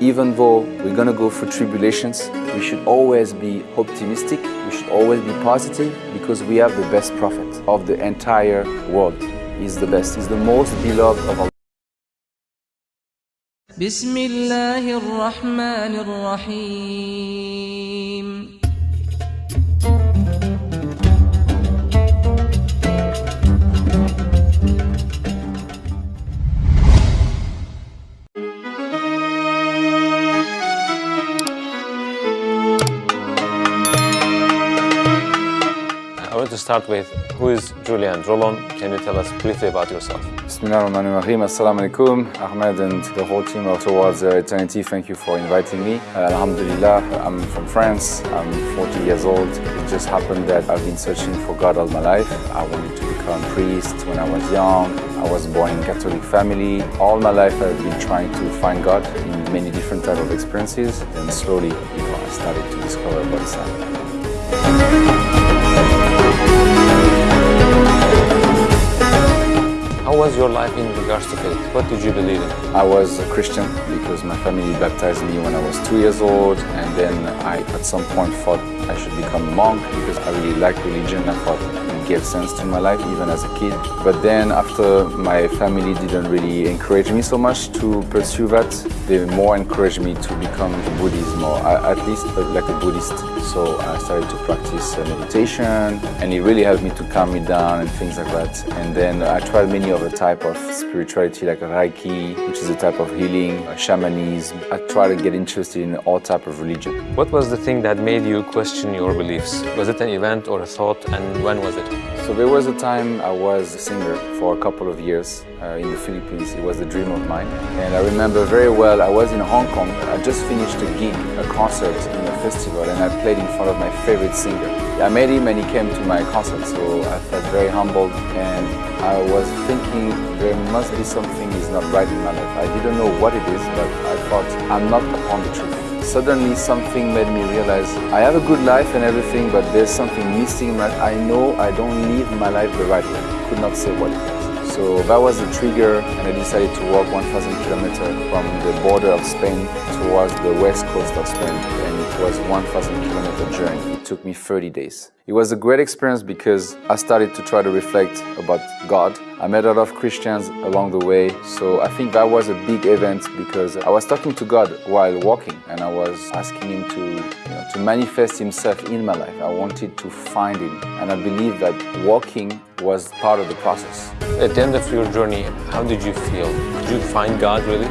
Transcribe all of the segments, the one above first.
even though we're gonna go through tribulations, we should always be optimistic, we should always be positive because we have the best prophet of the entire world. He's the best, he's the most beloved of Allah. بسم الله الرحمن الرحيم start with who is Julien Drolon? Can you tell us briefly about yourself? Bismillah ar-Rahman. Assalamu alaikum. Ahmed and the whole team of Towards uh, Eternity, thank you for inviting me. Uh, Alhamdulillah, I'm from France. I'm 40 years old. It just happened that I've been searching for God all my life. I wanted to become priest when I was young. I was born in Catholic family. All my life I've been trying to find God in many different type of experiences. And slowly, you know, I started to discover about Islam. Was your life in regards to faith? What did you believe in? I was a Christian because my family baptized me when I was two years old and then I at some point thought I should become a monk because I really liked religion. I thought gave sense to my life even as a kid. But then after my family didn't really encourage me so much to pursue that, they more encouraged me to become a Buddhism or at least uh, like a Buddhist. So I started to practice uh, meditation and it really helped me to calm me down and things like that. And then I tried many other type of spirituality like Reiki, which is a type of healing, uh, shamanism. I tried to get interested in all type of religion. What was the thing that made you question your beliefs? Was it an event or a thought and when was it? So there was a time I was a singer for a couple of years uh, in the Philippines. It was a dream of mine. And I remember very well, I was in Hong Kong. I just finished a gig, a concert in a festival, and I played in front of my favorite singer. I met him and he came to my concert, so I felt very humbled. And I was thinking there must be something is not right in my life. I didn't know what it is, but I thought I'm not upon the truth. Suddenly something made me realize I have a good life and everything, but there's something missing. I know I don't live my life the right way. Could not say what. So that was the trigger and I decided to walk 1,000 kilometers from the border of Spain towards the west coast of Spain and it was 1,000 kilometer journey. It took me 30 days. It was a great experience because I started to try to reflect about God. I met a lot of Christians along the way, so I think that was a big event because I was talking to God while walking and I was asking Him to, you know, to manifest Himself in my life. I wanted to find Him and I believe that walking was part of the process. At the end of your journey, how did you feel? Did you find God really?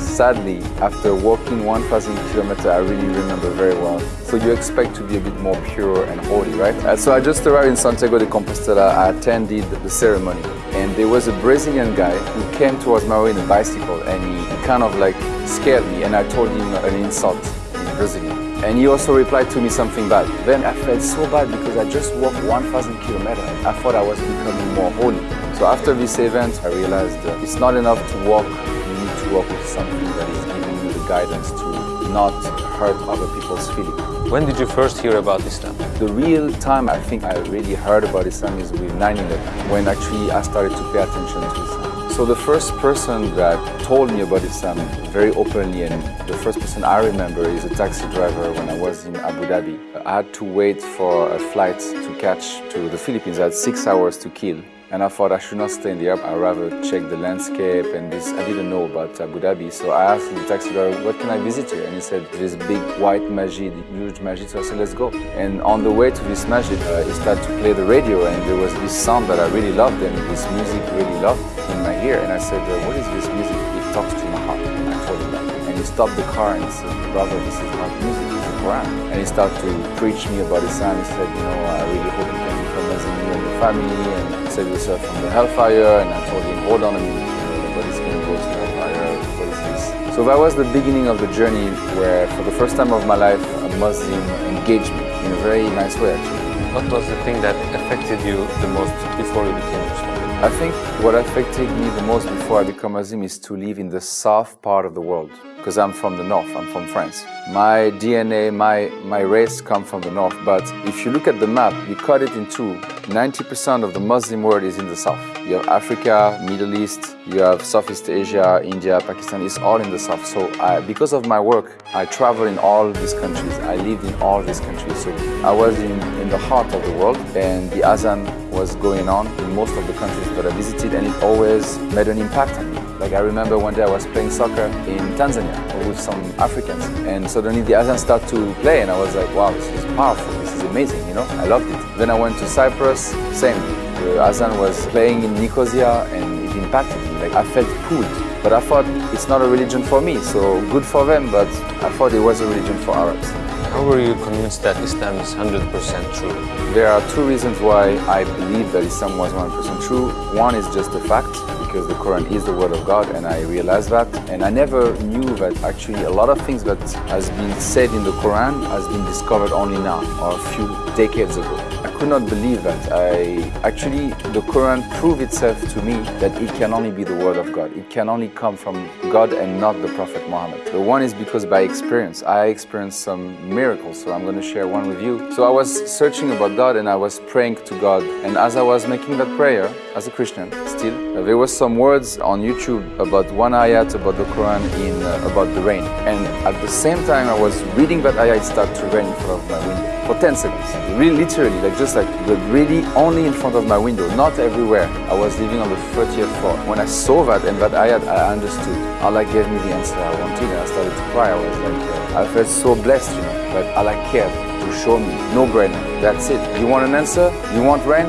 Sadly, after walking 1,000 kilometers, I really remember very well. So you expect to be a bit more pure and holy, right? Uh, so I just arrived in Santiago de Compostela. I attended the ceremony, and there was a Brazilian guy who came towards my way in a bicycle, and he kind of like scared me, and I told him an insult in Brazilian. And he also replied to me something bad. Then I felt so bad because I just walked 1,000 kilometers. I thought I was becoming more holy. So after this event, I realized that it's not enough to walk you need to walk with something that is giving you the guidance to not hurt other people's feelings. When did you first hear about Islam? The real time I think I really heard about Islam is with 9-11, when actually I started to pay attention to Islam. So the first person that told me about Islam very openly and the first person I remember is a taxi driver when I was in Abu Dhabi. I had to wait for a flight to catch to the Philippines. I had six hours to kill. And I thought I should not stay in the airport. I'd rather check the landscape and this. I didn't know about Abu Dhabi. So I asked the taxi driver, what can I visit here? And he said, this big white masjid, huge masjid. So I said, let's go. And on the way to this masjid, uh, he started to play the radio and there was this sound that I really loved and this music really loved in And I said, what is this music? It talks to my heart. And I told him that. And he stopped the car and said, brother, this is not music, it's the Quran. And he started to preach me about Islam. He said, you know, I really hope you can become Muslim, you and your family, and save yourself from the hellfire. And I told him, hold on a minute, nobody's going to go to hellfire. So that was the beginning of the journey where, for the first time of my life, a Muslim engaged me in a very nice way, actually. What was the thing that affected you the most before you became Muslim? I think what affected me the most before I become Muslim is to live in the south part of the world because I'm from the north, I'm from France. My DNA, my, my race come from the north, but if you look at the map, you cut it in two. 90% of the Muslim world is in the south. You have Africa, Middle East, you have Southeast Asia, India, Pakistan, it's all in the south. So I, because of my work, I travel in all these countries. I lived in all these countries. So I was in, in the heart of the world and the Azan was going on in most of the countries that I visited and it always made an impact on. Like I remember one day I was playing soccer in Tanzania with some Africans and suddenly the Azan started to play and I was like, wow, this is powerful, this is amazing, you know? I loved it. Then I went to Cyprus, same. The Azan was playing in Nicosia and it impacted me. Like I felt pulled. But I thought it's not a religion for me, so good for them, but I thought it was a religion for Arabs. How were you convinced that Islam is 100% true? There are two reasons why I believe that Islam was 100% true. One is just the fact, because the Quran is the word of God and I realized that. And I never knew that actually a lot of things that has been said in the Quran has been discovered only now or a few decades ago. Could not believe that. I actually the Quran proved itself to me that it can only be the word of God. It can only come from God and not the Prophet Muhammad. The one is because by experience I experienced some miracles, so I'm going to share one with you. So I was searching about God and I was praying to God, and as I was making that prayer as a Christian, still there was some words on YouTube about one ayat about the Quran in uh, about the rain, and at the same time I was reading that ayat, it started to rain in front of my window for 10 seconds. Really, literally, like just like, but really only in front of my window, not everywhere. I was living on the 30th floor. When I saw that and that I had, I understood. Allah gave me the answer I wanted, and I started to cry. I was like, uh, I felt so blessed, you know, that Allah cared to show me no brainer. That's it. You want an answer? You want rain?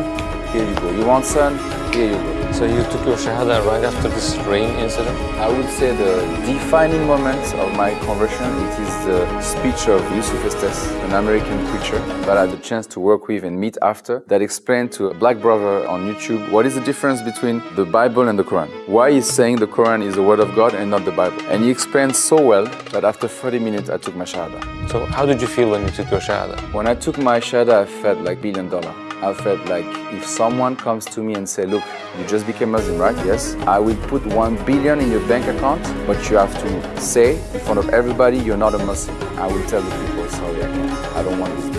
Here you go. You want sun? Here you go. So you took your Shahada right after this rain incident? I would say the defining moment of my conversion, it is the speech of Yusuf Estes, an American preacher that I had the chance to work with and meet after, that explained to a black brother on YouTube what is the difference between the Bible and the Quran. Why he's saying the Quran is the word of God and not the Bible. And he explained so well that after 30 minutes I took my Shahada. So how did you feel when you took your Shahada? When I took my Shahada, I felt like billion dollar. I felt like if someone comes to me and say, look, you just became Muslim, right? Yes. I will put one billion in your bank account, but you have to say in front of everybody you're not a Muslim. I will tell the people, sorry, I can't. I don't want this.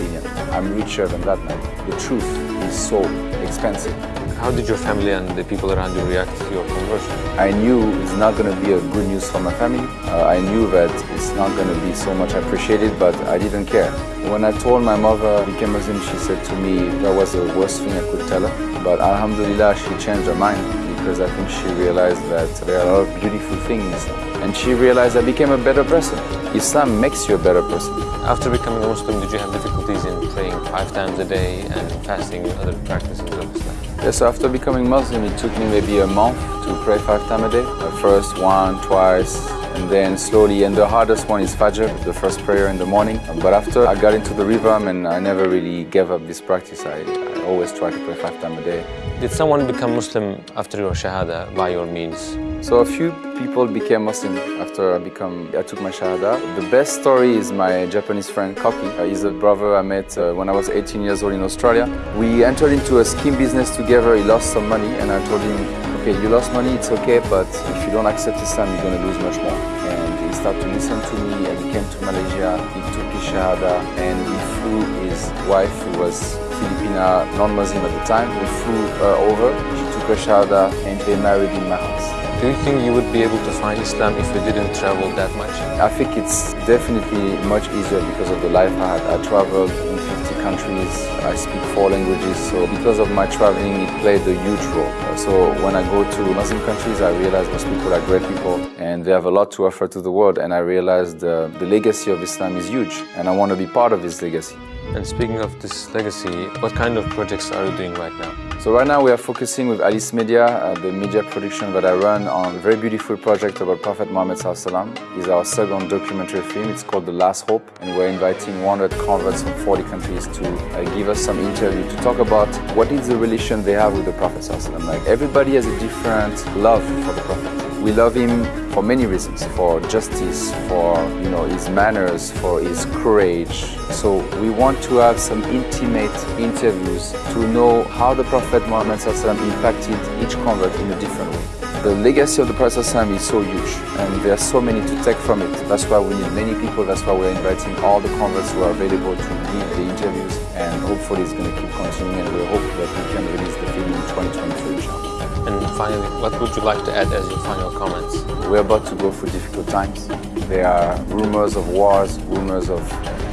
I'm richer than that man. The truth is so expensive. How did your family and the people around you react to your conversion? I knew it's not going to be a good news for my family. Uh, I knew that it's not going to be so much appreciated, but I didn't care. When I told my mother I became Muslim, she said to me that was the worst thing I could tell her. But Alhamdulillah, she changed her mind because I think she realized that there are a lot of beautiful things. And she realized I became a better person. Islam makes you a better person. After becoming a Muslim, did you have difficulties in praying five times a day and fasting and other practices of Islam? Yes, so after becoming Muslim, it took me maybe a month to pray five times a day. First one, twice, and then slowly. And the hardest one is Fajr, the first prayer in the morning. But after I got into the rhythm and I never really gave up this practice, I, I always try to pray five times a day. Did someone become Muslim after your Shahada by your means? So a few people became Muslim after I become I took my Shahada. The best story is my Japanese friend Koki. Uh, he's a brother I met uh, when I was 18 years old in Australia. We entered into a scheme business together. He lost some money and I told him, okay, you lost money, it's okay, but if you don't accept Islam, you're going to lose much more. And he started to listen to me and he came to Malaysia. He took his Shahada and he flew his wife, who was Filipina, non-Muslim at the time. We flew her over. She took her Shahada and they married in my house. Do you think you would be able to find Islam if you didn't travel that much? I think it's definitely much easier because of the life I had. I traveled in 50 countries, I speak four languages, so because of my traveling, it played a huge role. So when I go to Muslim countries, I realize those people are great people and they have a lot to offer to the world. And I realized uh, the legacy of Islam is huge and I want to be part of this legacy. And speaking of this legacy, what kind of projects are you doing right now? So right now we are focusing with Alice Media, uh, the media production that I run on a very beautiful project about Prophet Muhammad Sallallahu It's our second documentary film. It's called The Last Hope and we're inviting 100 converts from 40 countries to uh, give us some interview to talk about what is the relation they have with the Prophet Sallallahu Like everybody has a different love for the Prophet. We love him for many reasons, for justice, for you know his manners, for his courage. So we want to have some intimate interviews to know how the Prophet Muhammad impacted each convert in a different way. The legacy of the Prophet is so huge and there are so many to take from it. That's why we need many people, that's why we're inviting all the converts who are available to give the interviews and hopefully it's going to keep continuing and we hope that we can release the film in 2023 inshallah. And finally, what would you like to add as your final comments? We're about to go through difficult times. There are rumors of wars, rumors of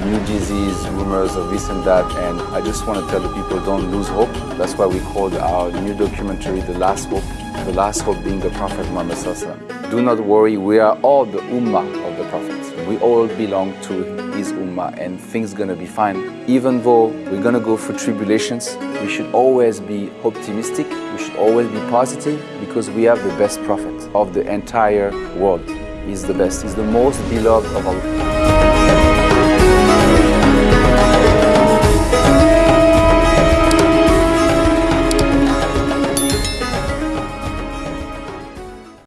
new disease, rumors of this and that, and I just want to tell the people don't lose hope. That's why we called our new documentary The Last Hope, the last hope being the Prophet Muhammad Do not worry, we are all the Ummah of the Prophet. We all belong to his Ummah and things gonna be fine. Even though we're gonna go through tribulations, we should always be optimistic, we should always be positive because we have the best Prophet of the entire world. He's the best, he's the most beloved of Allah.